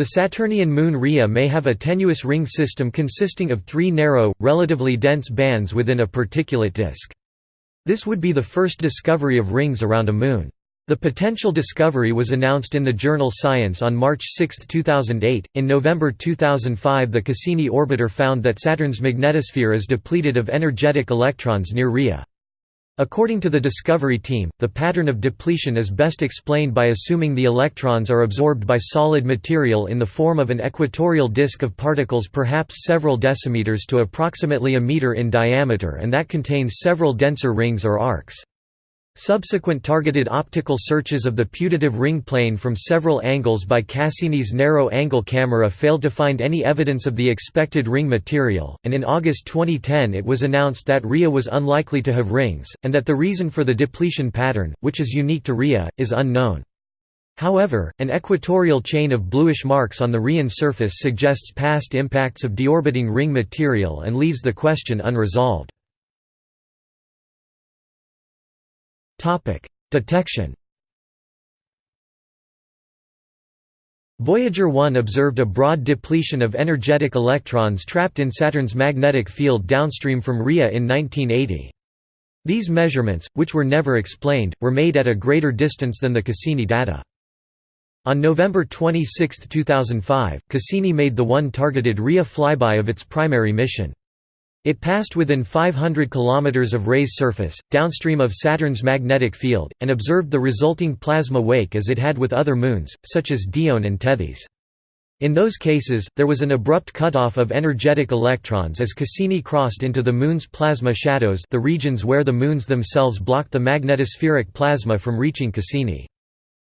The Saturnian moon Rhea may have a tenuous ring system consisting of three narrow, relatively dense bands within a particulate disk. This would be the first discovery of rings around a moon. The potential discovery was announced in the journal Science on March 6, 2008. In November 2005, the Cassini orbiter found that Saturn's magnetosphere is depleted of energetic electrons near Rhea. According to the Discovery team, the pattern of depletion is best explained by assuming the electrons are absorbed by solid material in the form of an equatorial disk of particles perhaps several decimeters to approximately a meter in diameter and that contains several denser rings or arcs. Subsequent targeted optical searches of the putative ring plane from several angles by Cassini's narrow-angle camera failed to find any evidence of the expected ring material, and in August 2010 it was announced that Rhea was unlikely to have rings, and that the reason for the depletion pattern, which is unique to Rhea, is unknown. However, an equatorial chain of bluish marks on the Rhean surface suggests past impacts of deorbiting ring material and leaves the question unresolved. Detection. Voyager 1 observed a broad depletion of energetic electrons trapped in Saturn's magnetic field downstream from Rhea in 1980. These measurements, which were never explained, were made at a greater distance than the Cassini data. On November 26, 2005, Cassini made the one targeted Rhea flyby of its primary mission. It passed within 500 km of Rhea's surface, downstream of Saturn's magnetic field, and observed the resulting plasma wake as it had with other moons, such as Dione and Tethys. In those cases, there was an abrupt cutoff of energetic electrons as Cassini crossed into the Moon's plasma shadows the regions where the moons themselves blocked the magnetospheric plasma from reaching Cassini.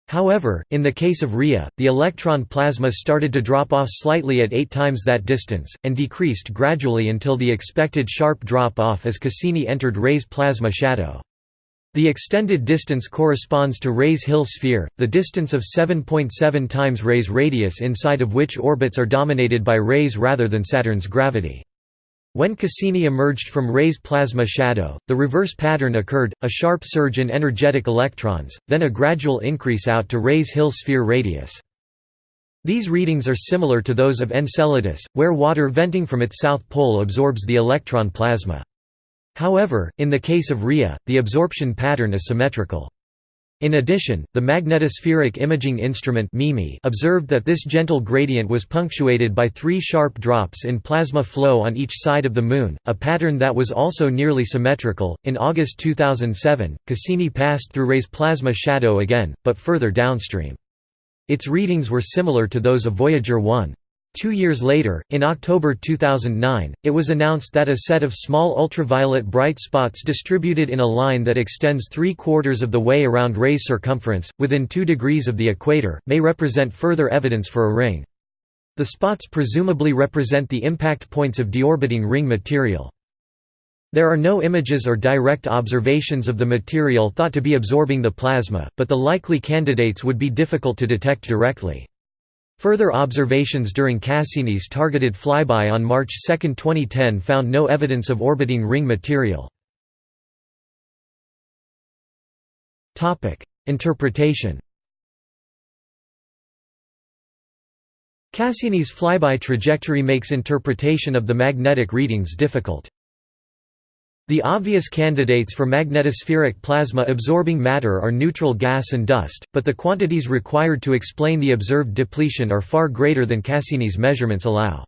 However, in the case of Rhea, the electron plasma started to drop off slightly at eight times that distance, and decreased gradually until the expected sharp drop-off as Cassini entered Rhea's plasma shadow. The extended distance corresponds to Rhea's Hill sphere, the distance of 7.7 times Rhea's radius inside of which orbits are dominated by Rhea's rather than Saturn's gravity. When Cassini emerged from Rhea's plasma shadow, the reverse pattern occurred, a sharp surge in energetic electrons, then a gradual increase out to Rhea's Hill sphere radius. These readings are similar to those of Enceladus, where water venting from its south pole absorbs the electron plasma. However, in the case of Rhea, the absorption pattern is symmetrical. In addition, the magnetospheric imaging instrument observed that this gentle gradient was punctuated by three sharp drops in plasma flow on each side of the Moon, a pattern that was also nearly symmetrical. In August 2007, Cassini passed through Rhea's plasma shadow again, but further downstream. Its readings were similar to those of Voyager 1. Two years later, in October 2009, it was announced that a set of small ultraviolet bright spots distributed in a line that extends three-quarters of the way around Rhea's circumference, within 2 degrees of the equator, may represent further evidence for a ring. The spots presumably represent the impact points of deorbiting ring material. There are no images or direct observations of the material thought to be absorbing the plasma, but the likely candidates would be difficult to detect directly. Further observations during Cassini's targeted flyby on March 2, 2010 found no evidence of orbiting ring material. Interpretation Cassini's flyby trajectory makes interpretation of the magnetic readings difficult. The obvious candidates for magnetospheric plasma absorbing matter are neutral gas and dust, but the quantities required to explain the observed depletion are far greater than Cassini's measurements allow.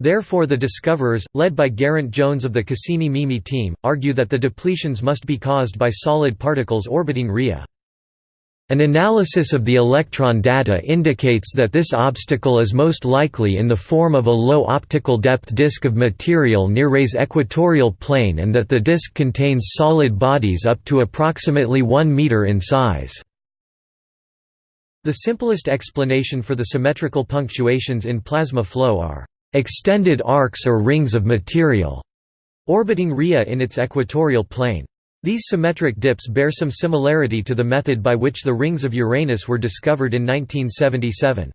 Therefore the discoverers, led by Geraint Jones of the Cassini-Mimi team, argue that the depletions must be caused by solid particles orbiting Rhea. An analysis of the electron data indicates that this obstacle is most likely in the form of a low optical depth disk of material near Rhea's equatorial plane and that the disk contains solid bodies up to approximately 1 meter in size. The simplest explanation for the symmetrical punctuations in plasma flow are extended arcs or rings of material orbiting Rhea in its equatorial plane. These symmetric dips bear some similarity to the method by which the rings of Uranus were discovered in 1977.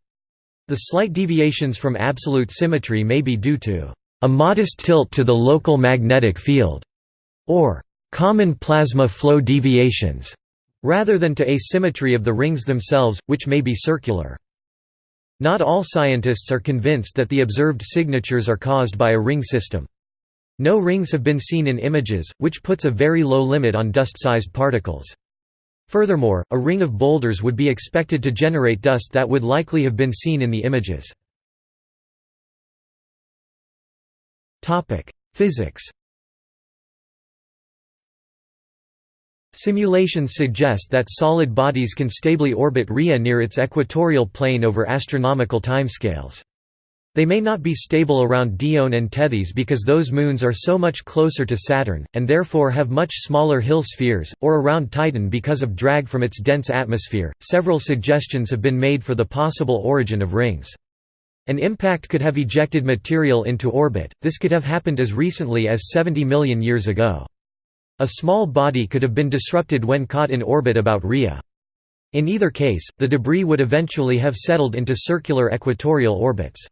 The slight deviations from absolute symmetry may be due to a modest tilt to the local magnetic field, or common plasma flow deviations, rather than to asymmetry of the rings themselves, which may be circular. Not all scientists are convinced that the observed signatures are caused by a ring system. No rings have been seen in images, which puts a very low limit on dust-sized particles. Furthermore, a ring of boulders would be expected to generate dust that would likely have been seen in the images. Physics Simulations suggest that solid bodies can stably orbit Rhea near its equatorial plane over astronomical timescales. They may not be stable around Dione and Tethys because those moons are so much closer to Saturn, and therefore have much smaller Hill spheres, or around Titan because of drag from its dense atmosphere. Several suggestions have been made for the possible origin of rings. An impact could have ejected material into orbit, this could have happened as recently as 70 million years ago. A small body could have been disrupted when caught in orbit about Rhea. In either case, the debris would eventually have settled into circular equatorial orbits.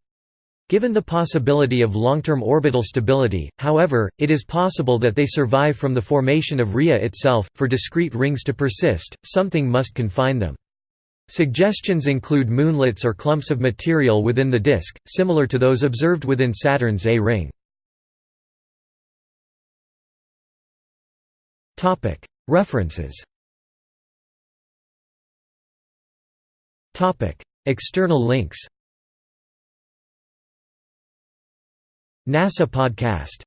Given the possibility of long-term orbital stability, however, it is possible that they survive from the formation of Rhea itself. For discrete rings to persist, something must confine them. Suggestions include moonlets or clumps of material within the disk, similar to those observed within Saturn's A ring. References External links NASA podcast